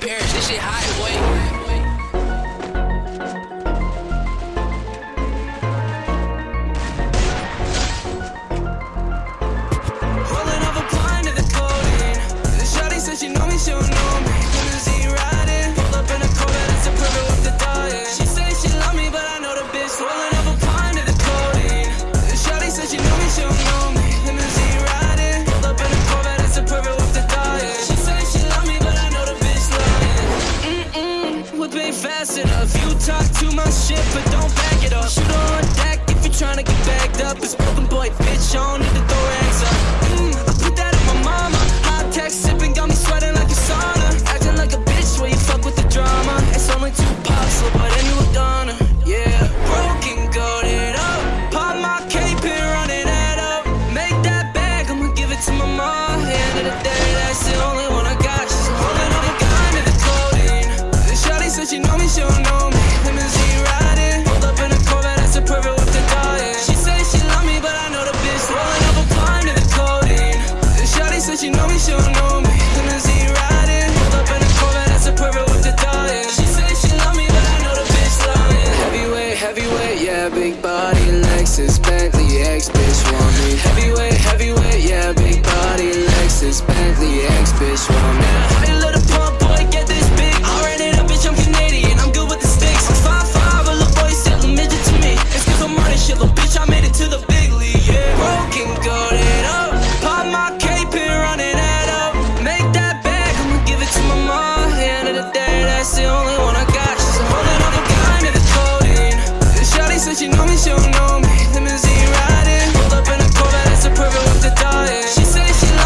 Paris. This shit highway. Rolling Whip ain't fast enough. You talk too much shit, but don't back it up. Shoot on deck if you're trying to get bagged up. It's broken boy, bitch, I don't need to throw riding, pulled up in a Corvette, that's a perfect with the dying. She say she love me, but I know the bitch rolling up a of the codeine. The shawty she know me, she don't know me. Riding, pulled up in a Corvette, that's a perfect with the dying. She she love me, but I know the bitch lying. Heavyweight, heavyweight, yeah, big body, Lexus, Bentley, X bitch want me. Heavyweight, heavyweight, yeah, big body, Lexus, Bentley, X bitch want me.